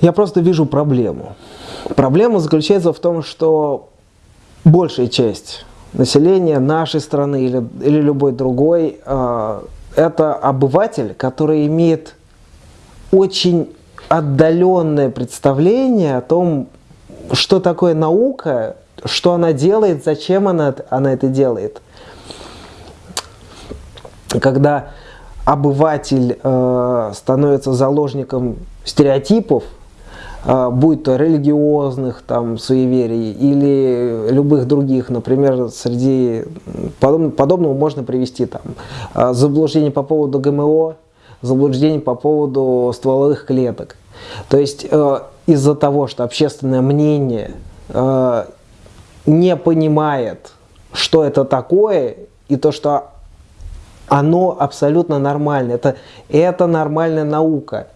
Я просто вижу проблему. Проблема заключается в том, что большая часть населения нашей страны или, или любой другой, э, это обыватель, который имеет очень отдаленное представление о том, что такое наука, что она делает, зачем она, она это делает. Когда обыватель э, становится заложником стереотипов, будь то религиозных там, суеверий или любых других, например, среди подоб, подобного можно привести там, э, заблуждение по поводу ГМО, заблуждение по поводу стволовых клеток. То есть э, из-за того, что общественное мнение э, не понимает, что это такое, и то, что оно абсолютно нормально. Это, это нормальная наука.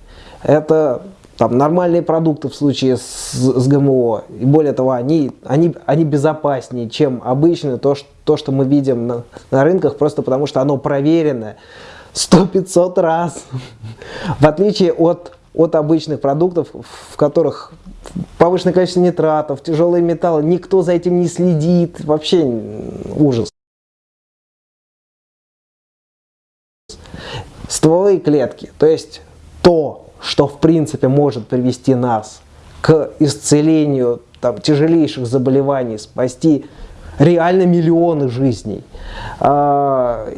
Это там, нормальные продукты в случае с, с ГМО. И более того, они, они, они безопаснее, чем обычно то, что, то, что мы видим на, на рынках, просто потому что оно проверенное 100-500 раз. В отличие от, от обычных продуктов, в которых повышенное количество нитратов, тяжелые металлы, никто за этим не следит, вообще ужас. Стволовые клетки, то есть то, что в принципе может привести нас к исцелению там, тяжелейших заболеваний, спасти реально миллионы жизней. А,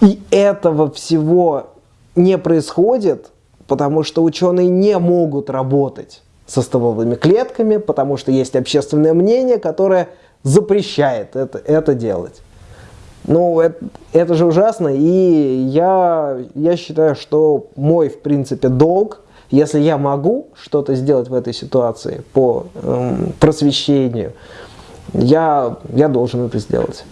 и этого всего не происходит, потому что ученые не могут работать со стволовыми клетками, потому что есть общественное мнение, которое запрещает это, это делать. Ну, это, это же ужасно, и я, я считаю, что мой, в принципе, долг, если я могу что-то сделать в этой ситуации по эм, просвещению, я, я должен это сделать.